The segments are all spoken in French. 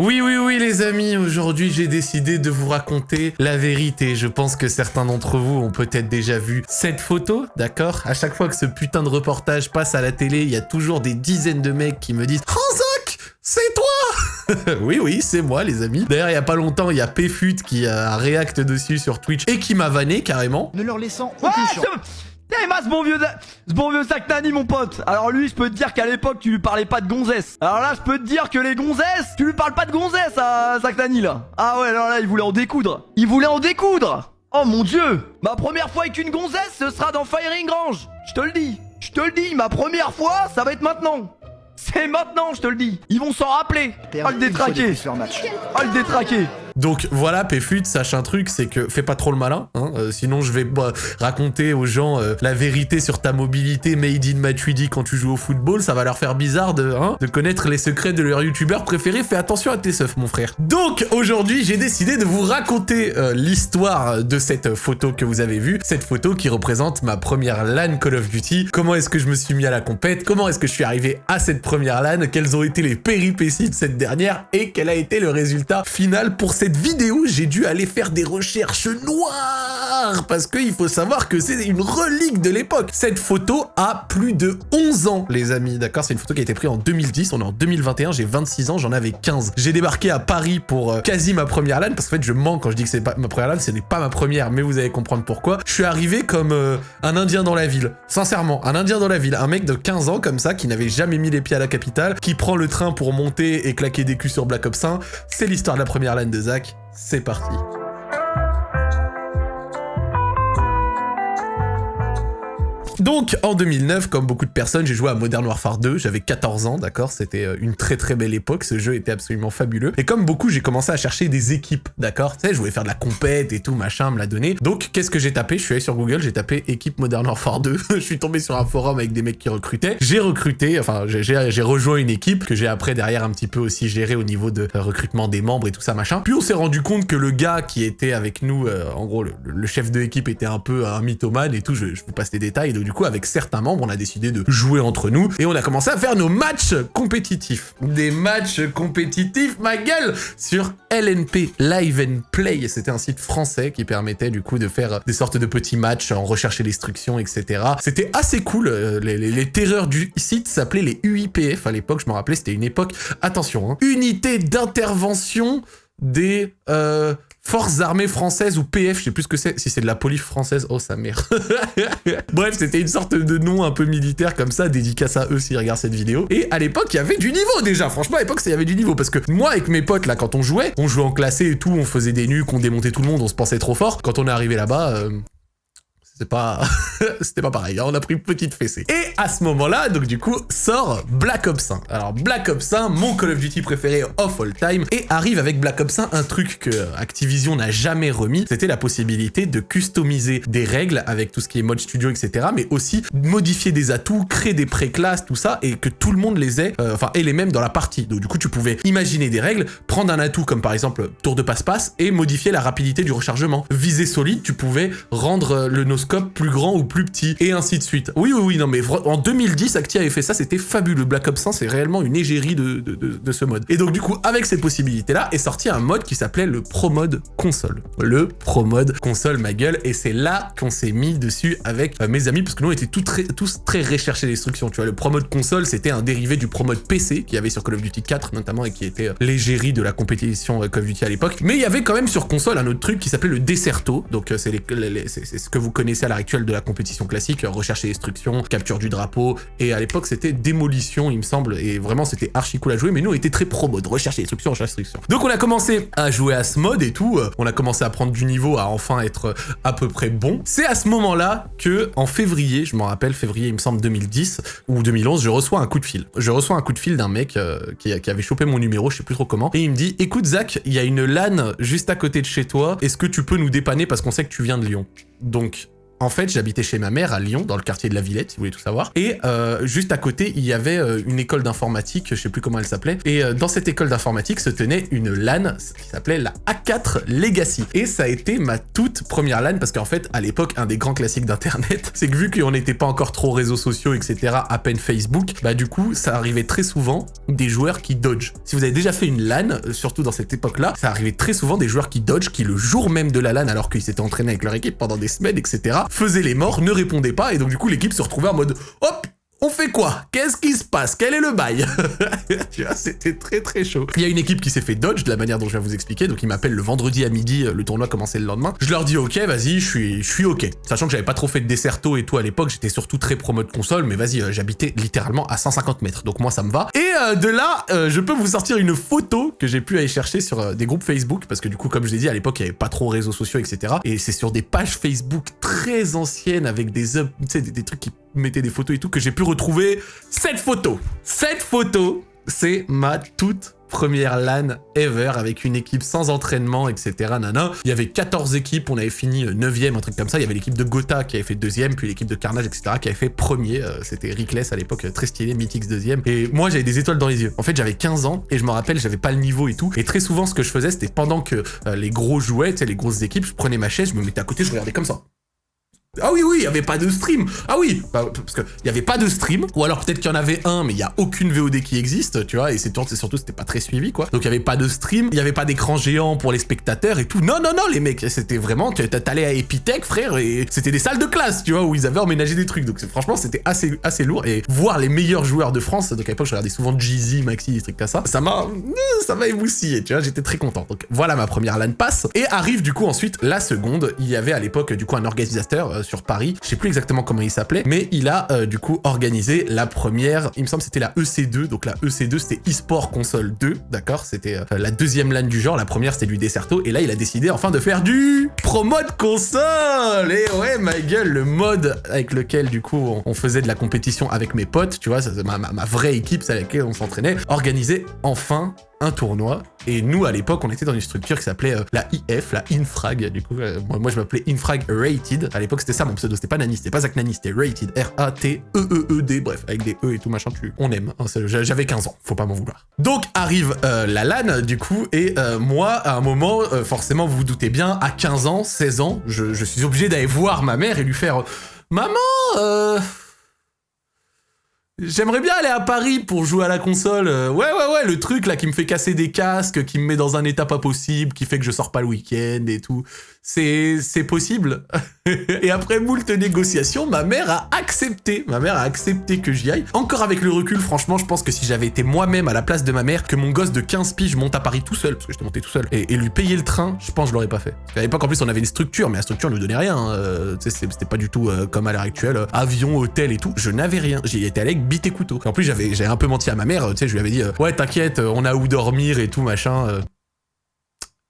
Oui, oui, oui, les amis, aujourd'hui j'ai décidé de vous raconter la vérité. Je pense que certains d'entre vous ont peut-être déjà vu cette photo, d'accord? À chaque fois que ce putain de reportage passe à la télé, il y a toujours des dizaines de mecs qui me disent « Hanzok, c'est toi !» Oui, oui, c'est moi, les amis. D'ailleurs, il y a pas longtemps, il y a Pfut qui a réacté dessus sur Twitch et qui m'a vanné carrément. ne leur laissant aucune chance. Ce... Eh, ce bon vieux, ce bon vieux Saknani, mon pote. Alors lui, je peux te dire qu'à l'époque, tu lui parlais pas de gonzesse. Alors là, je peux te dire que les gonzesses, tu lui parles pas de gonzesse à Saknani, là. Ah ouais, alors là, il voulait en découdre. Il voulait en découdre. Oh mon dieu. Ma première fois avec une gonzesse, ce sera dans Firing Range. Je te le dis. Je te le dis, ma première fois, ça va être maintenant. C'est maintenant, je te le dis. Ils vont s'en rappeler. Oh le détraqué. Oh le détraqué. Donc voilà, Pfut, sache un truc, c'est que fais pas trop le malin, hein, euh, sinon je vais bah, raconter aux gens euh, la vérité sur ta mobilité made in Matuidi quand tu joues au football, ça va leur faire bizarre de, hein, de connaître les secrets de leur youtubeur préféré, fais attention à tes seufs mon frère. Donc aujourd'hui j'ai décidé de vous raconter euh, l'histoire de cette photo que vous avez vue, cette photo qui représente ma première LAN Call of Duty, comment est-ce que je me suis mis à la compète, comment est-ce que je suis arrivé à cette première LAN, quelles ont été les péripéties de cette dernière? Et quel a été le résultat final pour cette vidéo, j'ai dû aller faire des recherches noires parce qu'il faut savoir que c'est une relique de l'époque. Cette photo a plus de 11 ans, les amis, d'accord C'est une photo qui a été prise en 2010, on est en 2021, j'ai 26 ans, j'en avais 15. J'ai débarqué à Paris pour euh, quasi ma première LAN, parce qu'en fait je mens quand je dis que c'est pas ma première LAN, ce n'est pas ma première, mais vous allez comprendre pourquoi. Je suis arrivé comme euh, un indien dans la ville, sincèrement, un indien dans la ville, un mec de 15 ans comme ça, qui n'avait jamais mis les pieds à la capitale, qui prend le train pour monter et claquer des culs sur Black Ops 1. C'est l'histoire de la première LAN de C'est parti. Donc, en 2009, comme beaucoup de personnes, j'ai joué à Modern Warfare 2, j'avais 14 ans, d'accord? C'était euh, une très très belle époque, ce jeu était absolument fabuleux. Et comme beaucoup, j'ai commencé à chercher des équipes, d'accord? Tu sais, je voulais faire de la compète et tout, machin, me l'a donné. Donc, qu'est-ce que j'ai tapé? Je suis allé sur Google, j'ai tapé équipe Modern Warfare 2, je suis tombé sur un forum avec des mecs qui recrutaient. J'ai recruté, enfin, j'ai- rejoint une équipe que j'ai après derrière un petit peu aussi géré au niveau de euh, recrutement des membres et tout ça, machin. Puis on s'est rendu compte que le gars qui était avec nous, euh, en gros, le, chef de l'équipe était un peu un mythomane et tout, je, je vous passe les détails. Du coup, avec certains membres, on a décidé de jouer entre nous et on a commencé à faire nos matchs compétitifs. Des matchs compétitifs, ma gueule Sur LNP, Live and Play. C'était un site français qui permettait du coup de faire des sortes de petits matchs en recherche et destruction, etc. C'était assez cool. euh, Les, terreurs du site s'appelaient les UIPF à l'époque, je me rappelais, c'était une époque, attention, hein, unité d'intervention des euh, forces armées françaises ou PF, je sais plus ce que c'est, si c'est de la police française, oh sa mère. Bref, c'était une sorte de nom un peu militaire comme ça, dédicace à eux s'ils regardent cette vidéo. Et à l'époque, il y avait du niveau déjà, franchement à l'époque, il y avait du niveau, parce que moi avec mes potes là, quand on jouait, on jouait en classé et tout, on faisait des nuques, on démontait tout le monde, on se pensait trop fort. Quand on est arrivé là-bas... euh, C'était pas pareil, hein, on a pris une petite fessée. Et à ce moment-là, donc du coup, sort Black Ops 1. Alors Black Ops 1, mon Call of Duty préféré of all time, et arrive avec Black Ops 1 un truc que Activision n'a jamais remis, c'était la possibilité de customiser des règles avec tout ce qui est mode studio, etc., mais aussi modifier des atouts, créer des pré-classes, tout ça, et que tout le monde les ait, euh, enfin, ait les mêmes dans la partie. Donc du coup, tu pouvais imaginer des règles, prendre un atout comme par exemple tour de passe-passe, et modifier la rapidité du rechargement. Visée solide, tu pouvais rendre euh, le noscope plus grand ou plus petit, et ainsi de suite. Oui, oui, oui, non, mais en 2010, Acti avait fait ça, c'était fabuleux. Black Ops 1, c'est réellement une égérie de, de, de- de ce mode. Et donc, du coup, avec ces possibilités-là, est sorti un mode qui s'appelait le Pro Mode Console. Le Pro Mode Console, ma gueule, et c'est là qu'on s'est mis dessus avec euh, mes amis, parce que nous, on était tout très- tous très recherchés d'instructions. Tu vois, le Pro Mode Console, c'était un dérivé du Pro Mode PC qu'il y avait sur Call of Duty 4, notamment, et qui était euh, l'égérie de la compétition euh, Call of Duty à l'époque. Mais il y avait quand même sur console un autre truc qui s'appelait le Deserto. Donc, euh, c'est ce que vous connaissez à l'heure actuelle de la compétition classique, recherche et destruction, capture du drapeau. Et à l'époque, c'était démolition, il me semble. Et vraiment, c'était archi cool à jouer. Mais nous, on était très pro mode, recherche et destruction, recherche et destruction. Donc, on a commencé à jouer à ce mode et tout. euh, On a commencé à prendre du niveau, à enfin être euh, à peu près bon. C'est à ce moment-là que, en février, je m'en rappelle, février, il me semble 2010 ou 2011, je reçois un coup de fil. Je reçois un coup de fil d'un mec euh, qui, qui avait chopé mon numéro, je sais plus trop comment. Et il me dit, écoute Zach, il y a une LAN juste à côté de chez toi. Est-ce que tu peux nous dépanner parce qu'on sait que tu viens de Lyon? Donc, En fait, j'habitais chez ma mère à Lyon, dans le quartier de la Villette, si vous voulez tout savoir. Et euh, juste à côté, il y avait euh, une école d'informatique, je sais plus comment elle s'appelait. Et euh, dans cette école d'informatique se tenait une LAN qui s'appelait la A4 Legacy. Et ça a été ma toute première LAN parce qu'en fait, à l'époque, un des grands classiques d'Internet, c'est que vu qu'on n'était pas encore trop réseaux sociaux, etc., à peine Facebook, bah du coup, ça arrivait très souvent des joueurs qui dodge. Si vous avez déjà fait une LAN, surtout dans cette époque-là, ça arrivait très souvent des joueurs qui dodge, qui le jour même de la LAN, alors qu'ils s'étaient entraînés avec leur équipe pendant des semaines, etc., faisaient les morts, ne répondaient pas, et donc du coup l'équipe se retrouvait en mode hop on fait quoi? Qu'est-ce qui se passe? Quel est le bail? C'était très très chaud. Il y a une équipe qui s'est fait dodge de la manière dont je vais vous expliquer, donc ils m'appellent le vendredi à midi, le tournoi commençait le lendemain. Je leur dis ok, vas-y, je suis, je suis ok. Sachant que j'avais pas trop fait de desserto et tout à l'époque, j'étais surtout très pro mode console, mais vas-y, euh, j'habitais littéralement à 150 mètres, donc moi ça me va. Et euh, de là, euh, je peux vous sortir une photo que j'ai pu aller chercher sur euh, des groupes Facebook, parce que du coup, comme je l'ai dit, à l'époque, il y avait pas trop réseaux sociaux, etc. Et c'est sur des pages Facebook très anciennes avec des, des, des trucs qui mettaient des photos et tout que j'ai pu retrouver cette photo. Cette photo, c'est ma toute première LAN ever avec une équipe sans entraînement, etc. Nana. Il y avait 14 équipes, on avait fini 9ème, un truc comme ça. Il y avait l'équipe de Gotha qui avait fait deuxième, puis l'équipe de Carnage, etc. qui avait fait premier. Euh, C'était Rickless à l'époque, euh, très stylé, Mythix deuxième. Et moi, j'avais des étoiles dans les yeux. En fait, j'avais 15 ans et je me rappelle, j'avais pas le niveau et tout. Et très souvent, ce que je faisais, c'était pendant que euh, les gros jouaient, les grosses équipes, je prenais ma chaise, je me mettais à côté, je regardais comme ça. Ah oui, oui, il n'y avait pas de stream. Ah oui, bah, parce qu'il n'y avait pas de stream. Ou alors peut-être qu'il y en avait un, mais il n'y a aucune VOD qui existe, tu vois. Et c'est surtout, c'était pas très suivi, quoi. Donc il n'y avait pas de stream, il n'y avait pas d'écran géant pour les spectateurs et tout. Non, non, non, les mecs, c'était vraiment, tu t'allais à Epitech, frère, et c'était des salles de classe, tu vois, où ils avaient emménagé des trucs. Donc franchement, c'était assez, assez lourd. Et voir les meilleurs joueurs de France, donc à l'époque, je regardais souvent Jeezy, Maxi, des trucs comme ça, ça m'a, ça m'a émoustillé, tu vois, j'étais très content. Donc voilà ma première LAN pass. Et arrive du coup ensuite la seconde. Il y avait à l'époque du coup un organisateur euh, sur Paris. Je sais plus exactement comment il s'appelait, mais il a euh, du coup organisé la première. Il me semble que c'était la EC2. Donc la EC2 c'était eSport Console 2, d'accord? C'était euh, la deuxième LAN du genre. La première c'était du Desserto. Et là il a décidé enfin de faire du Pro Mode Console. Et ouais, ma gueule, le mode avec lequel du coup on, faisait de la compétition avec mes potes, tu vois, ma, vraie équipe, c'est avec laquelle on s'entraînait, organisait enfin un tournoi. Et nous, à l'époque, on était dans une structure qui s'appelait euh, la IF, la Infrag. Du coup, euh, moi, je m'appelais Infrag Rated. À l'époque, c'était ça mon pseudo. C'était pas Nani, c'était pas Zach Nani, c'était Rated. R-A-T-E-E-E-D. Bref, avec des E et tout machin, tu... on aime. hein, J'avais 15 ans, faut pas m'en vouloir. Donc arrive euh, la LAN, du coup, et moi, à un moment, forcément, vous vous doutez bien, à 15 ans, 16 ans, je, je suis obligé d'aller voir ma mère et lui faire Maman, euh. J'aimerais bien aller à Paris pour jouer à la console. Euh, ouais, ouais, ouais, le truc là qui me fait casser des casques, qui me met dans un état pas possible, qui fait que je sors pas le week-end et tout. C'est, c'est possible. et après moult négociations, ma mère a accepté. Ma mère a accepté que j'y aille. Encore avec le recul, franchement, je pense que si j'avais été moi-même à la place de ma mère, que mon gosse de 15 piges monte à Paris tout seul, parce que j'étais monté tout seul, et, lui payer le train, je pense que je l'aurais pas fait. Parce qu'à l'époque, en plus, on avait une structure, mais la structure ne nous donnait rien. hein. Euh, c'était pas du tout euh, comme à l'heure actuelle, euh, avion, hôtel et tout. Je n'avais rien. J'y étais allé avec bite et couteau. En plus, j'avais un peu menti à ma mère. Tu sais, je lui avais dit, ouais, t'inquiète, on a où dormir et tout, machin.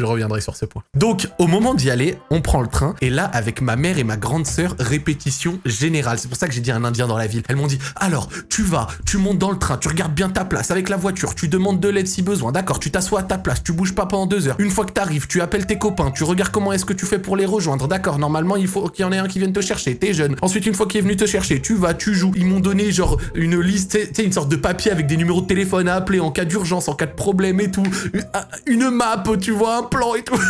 Je reviendrai sur ce point. Donc, au moment d'y aller, on prend le train. Et là, avec ma mère et ma grande sœur, répétition générale. C'est pour ça que j'ai dit un indien dans la ville. Elles m'ont dit, alors, tu vas, tu montes dans le train, tu regardes bien ta place avec la voiture, tu demandes de l'aide si besoin. D'accord, tu t'assois à ta place, tu bouges pas pendant deux heures. Une fois que t'arrives, tu appelles tes copains, tu regardes comment est-ce que tu fais pour les rejoindre. D'accord, normalement, il faut qu'il y en ait un qui vienne te chercher. T'es jeune. Ensuite, une fois qu'il est venu te chercher, tu vas, tu joues. Ils m'ont donné, genre, une liste, tu sais, une sorte de papier avec des numéros de téléphone à appeler en cas d'urgence, en cas de problème et tout. Une map, tu vois, plan et tout.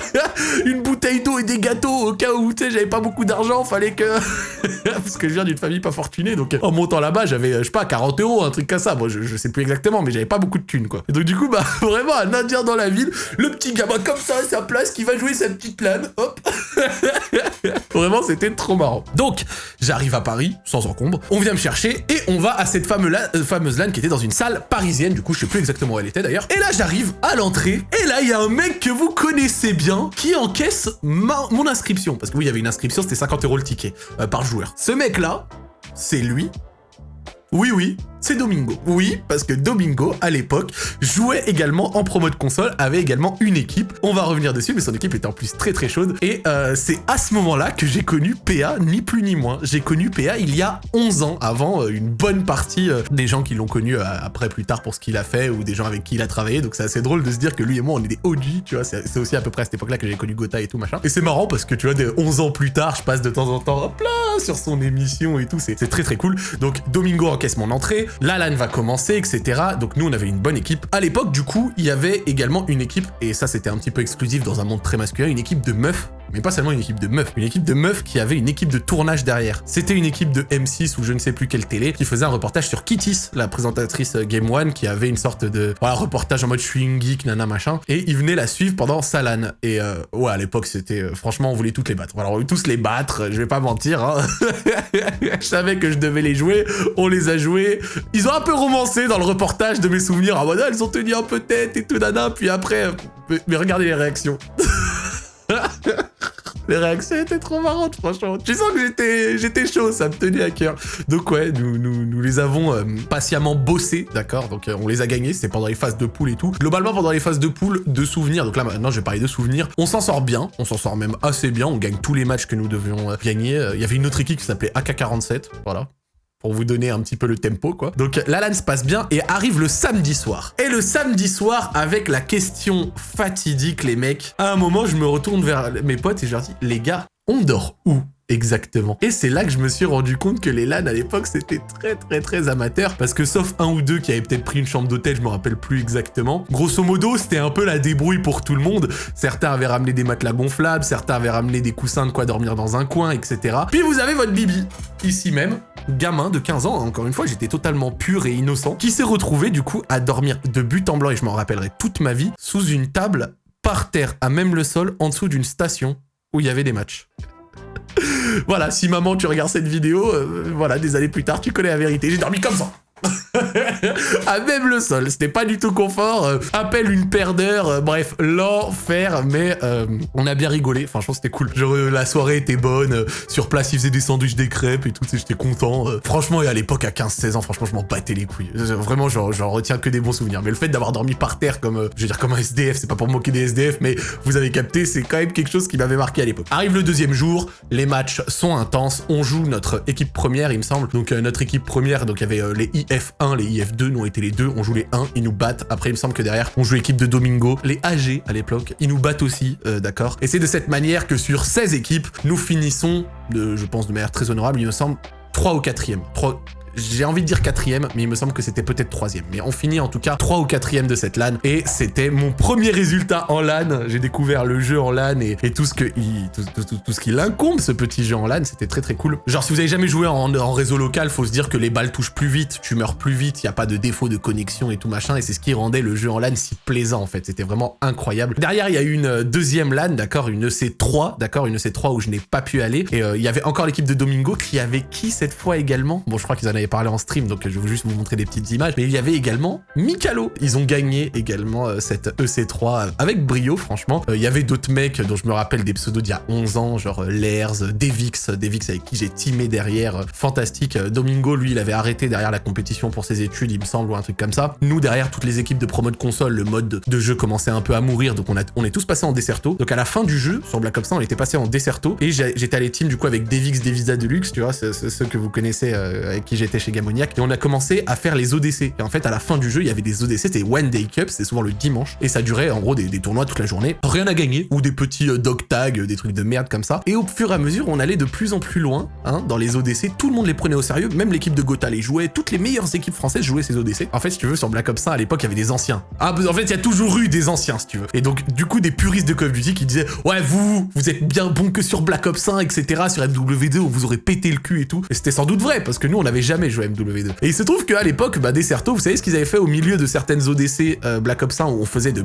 une bouteille d'eau et des gâteaux au cas où, tu sais, j'avais pas beaucoup d'argent, fallait que... Parce que je viens d'une famille pas fortunée, donc en montant là-bas, j'avais, je sais pas, 40 euros, un truc comme ça. Moi, je, sais plus exactement, mais j'avais pas beaucoup de thunes, quoi. Et donc du coup, bah, vraiment, un indien dans la ville, le petit gamin comme ça à sa place, qui va jouer sa petite LAN, hop Vraiment, c'était trop marrant. Donc, j'arrive à Paris, sans encombre, on vient me chercher, et on va à cette fameuse, la- euh, LAN qui était dans une salle parisienne, du coup, je sais plus exactement où elle était d'ailleurs. Et là, j'arrive à l'entrée, et là, il y a un mec que vous connaissez bien, qui encaisse ma- mon inscription. Parce que oui, il y avait une inscription, c'était 50 euros le ticket, euh, par joueur. Ce mec-là, c'est lui. Oui, oui, c'est Domingo. Oui, parce que Domingo, à l'époque, jouait également en promo de console, avait également une équipe. On va revenir dessus, mais son équipe était en plus très très chaude. Et euh, c'est à ce moment-là que j'ai connu PA, ni plus ni moins. J'ai connu PA il y a 11 ans, avant euh, une bonne partie euh, des gens qui l'ont connu après plus tard pour ce qu'il a fait, ou des gens avec qui il a travaillé. Donc c'est assez drôle de se dire que lui et moi, on est des OG, tu vois. C'est aussi à peu près à cette époque-là que j'ai connu Gotha et tout machin. Et c'est marrant parce que tu vois, des 11 ans plus tard, je passe de temps en temps, là, sur son émission et tout. C'est très très cool. Donc Domingo encaisse mon entrée, la LAN va commencer, etc. Donc nous, on avait une bonne équipe. À l'époque, du coup, il y avait également une équipe, et ça c'était un petit peu exclusif dans un monde très masculin, une équipe de meufs mais pas seulement une équipe de meufs, une équipe de meufs qui avait une équipe de tournage derrière. C'était une équipe de M6 ou je ne sais plus quelle télé qui faisait un reportage sur Kittis, la présentatrice euh, Game One, qui avait une sorte de voilà, reportage en mode je suis une geek, nana machin, et ils venaient la suivre pendant Salan. Et euh, ouais, à l'époque, c'était euh, franchement, on voulait toutes les battre. Alors, on voulait tous les battre, je vais pas mentir. Hein. je savais que je devais les jouer, on les a joués. Ils ont un peu romancé dans le reportage de mes souvenirs ah, elles ont tenu un peu tête et tout nana, puis après, mais regardez les réactions. Les réactions étaient trop marrantes, franchement. Tu sens que j'étais chaud, ça me tenait à cœur. Donc ouais, nous, les avons euh, patiemment bossés, d'accord? Donc euh, on les a gagnés, c'était pendant les phases de poule et tout. Globalement, pendant les phases de poule, de souvenirs, donc là maintenant je vais parler de souvenirs, on s'en sort bien, on s'en sort même assez bien, on gagne tous les matchs que nous devions euh, gagner. Il y avait une autre équipe qui s'appelait AK-47, voilà pour vous donner un petit peu le tempo, quoi. Donc la LAN se passe bien et arrive le samedi soir. Et le samedi soir, avec la question fatidique, les mecs, à un moment, je me retourne vers mes potes et je leur dis, les gars, on dort où? Exactement. Et c'est là que je me suis rendu compte que les LAN à l'époque c'était très très très amateur parce que sauf un ou deux qui avaient peut-être pris une chambre d'hôtel, je me rappelle plus exactement. Grosso modo, c'était un peu la débrouille pour tout le monde. Certains avaient ramené des matelas gonflables, certains avaient ramené des coussins de quoi dormir dans un coin, etc. Puis vous avez votre bibi, ici même, gamin de 15 ans, encore une fois, j'étais totalement pur et innocent, qui s'est retrouvé du coup à dormir de but en blanc, et je m'en rappellerai toute ma vie, sous une table, par terre, à même le sol, en dessous d'une station où il y avait des matchs voilà, si maman, tu regardes cette vidéo, euh, voilà, des années plus tard, tu connais la vérité. J'ai dormi comme ça à même le sol, c'était pas du tout confort. Euh, appelle une paire d'heures, euh, bref, l'enfer, mais euh, on a bien rigolé. Franchement, c'était cool. Genre, la soirée était bonne. sur place, ils faisaient des sandwichs, des crêpes et tout, j'étais content. franchement, et à l'époque, à 15-16 ans, franchement, je m'en battais les couilles. Vraiment, j'en retiens que des bons souvenirs. Mais le fait d'avoir dormi par terre comme, je veux dire, comme un SDF, c'est pas pour moquer des SDF, mais vous avez capté, c'est quand même quelque chose qui m'avait marqué à l'époque. Arrive le deuxième jour, les matchs sont intenses. On joue notre équipe première, il me semble. Donc, notre équipe première, donc il y avait les IF1, les IF2, nous ont été les deux, on joue les 1, ils nous battent. Après, il me semble que derrière, on joue l'équipe de Domingo, les AG à l'époque, ils nous battent aussi, euh, d'accord Et c'est de cette manière que sur 16 équipes, nous finissons, je pense de manière très honorable, il me semble, 3 ou 4e. 3, j'ai envie de dire quatrième, mais il me semble que c'était peut-être troisième. Mais on finit en tout cas 3 ou quatrième de cette LAN. Et c'était mon premier résultat en LAN. J'ai découvert le jeu en LAN et, tout ce que tout, ce qui l'incombe, ce petit jeu en LAN. C'était très très cool. Genre, si vous avez jamais joué en, réseau local, faut se dire que les balles touchent plus vite, tu meurs plus vite, il n'y a pas de défaut de connexion et tout machin. Et c'est ce qui rendait le jeu en LAN si plaisant en fait. C'était vraiment incroyable. Derrière, il y a eu une deuxième LAN, d'accord, une EC3, d'accord, une EC3 où je n'ai pas pu aller. Et euh, il y avait encore l'équipe de Domingo qui avait qui cette fois également? Bon, je crois qu'ils en avaient parlé en stream, donc je vais juste vous montrer des petites images. Mais il y avait également Mikalo. Ils ont gagné également euh, cette EC3 avec brio, franchement. Euh, il y avait d'autres mecs dont je me rappelle des pseudos d'il y a 11 ans, genre euh, Lairs, Devix, Devix avec qui j'ai teamé derrière. Fantastique. Domingo, lui, il avait arrêté derrière la compétition pour ses études, il me semble, ou un truc comme ça. Nous, derrière toutes les équipes de promo de console, le mode de jeu commençait un peu à mourir, donc on, a, on est tous passés en Desserto. Donc à la fin du jeu, sur Black Ops 1, on était passé en Desserto, et j'étais allé team du coup avec Devix, Devisa Deluxe, tu vois, ceux que vous connaissez avec qui chez Gamon et on a commencé à faire les ODC. Et en fait, à la fin du jeu, il y avait des ODC, c'était One Day Cup, c'était souvent le dimanche, et ça durait en gros des, tournois toute la journée. Rien à gagner, ou des petits euh, dog tags, des trucs de merde comme ça. Et au fur et à mesure, on allait de plus en plus loin, hein, dans les ODC, tout le monde les prenait au sérieux, même l'équipe de Gotha les jouait, toutes les meilleures équipes françaises jouaient ces ODC. En fait, si tu veux, sur Black Ops 1, à l'époque, il y avait des anciens. Ah, en fait, il y a toujours eu des anciens, si tu veux. Et donc, du coup, des puristes de Call of Duty qui disaient, ouais, vous, vous êtes bien bon que sur Black Ops 1, etc., sur MW2, où vous aurez pété le cul et tout. Et c'était sans doute vrai, parce que nous, on n'avait jamais à MW2. Et il se trouve qu'à l'époque, bah, Desserto, vous savez ce qu'ils avaient fait au milieu de certaines ODC euh, Black Ops 1 où on faisait de,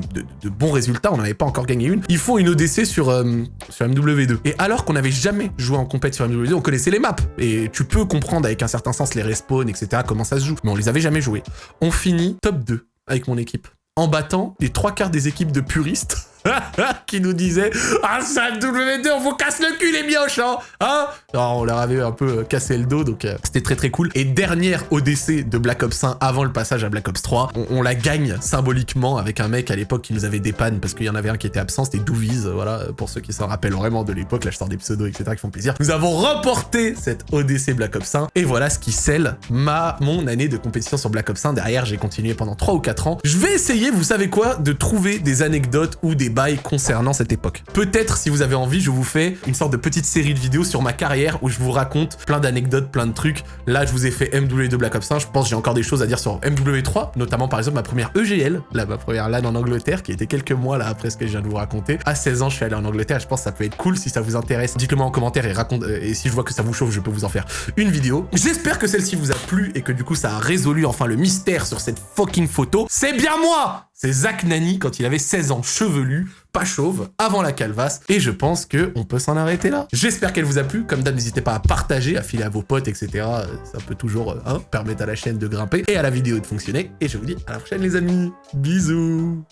bons résultats, on n'avait pas encore gagné une. Ils font une ODC sur, euh, sur MW2. Et alors qu'on n'avait jamais joué en compète sur MW2, on connaissait les maps. Et tu peux comprendre avec un certain sens les respawns, etc., comment ça se joue. Mais on les avait jamais joués. On finit top 2 avec mon équipe en battant les trois quarts des équipes de puristes qui nous disait Ah, ça W2, on vous casse le cul, les mioches, hein, hein Alors, on leur avait un peu euh, cassé le dos, donc euh, c'était très très cool. Et dernière ODC de Black Ops 1 avant le passage à Black Ops 3, on, la gagne symboliquement avec un mec à l'époque qui nous avait dépanne parce qu'il y en avait un qui était absent, c'était Douviz, voilà, pour ceux qui s'en rappellent vraiment de l'époque, là je sors des pseudos, etc. qui font plaisir. Nous avons remporté cette ODC Black Ops 1, et voilà ce qui scelle ma, mon année de compétition sur Black Ops 1. Derrière, j'ai continué pendant 3 ou 4 ans. Je vais essayer, vous savez quoi, de trouver des anecdotes ou des concernant cette époque. Peut-être, si vous avez envie, je vous fais une sorte de petite série de vidéos sur ma carrière où je vous raconte plein d'anecdotes, plein de trucs. Là, je vous ai fait MW2 Black Ops 1, je pense j'ai encore des choses à dire sur MW3, notamment par exemple ma première EGL, là, ma première LAN en Angleterre, qui était quelques mois là après ce que je viens de vous raconter. À 16 ans, je suis allé en Angleterre, je pense que ça peut être cool si ça vous intéresse. Dites-le moi en commentaire et raconte, euh, et si je vois que ça vous chauffe, je peux vous en faire une vidéo. J'espère que celle-ci vous a plu et que du coup ça a résolu enfin le mystère sur cette fucking photo. C'est bien moi C'est Zach Nani quand il avait 16 ans, chevelu, pas chauve, avant la calvasse, et je pense que on peut s'en arrêter là. J'espère qu'elle vous a plu, comme d'hab n'hésitez pas à partager, à filer à vos potes, etc. Ça peut toujours euh, hein, permettre à la chaîne de grimper et à la vidéo de fonctionner, et je vous dis à la prochaine les amis, bisous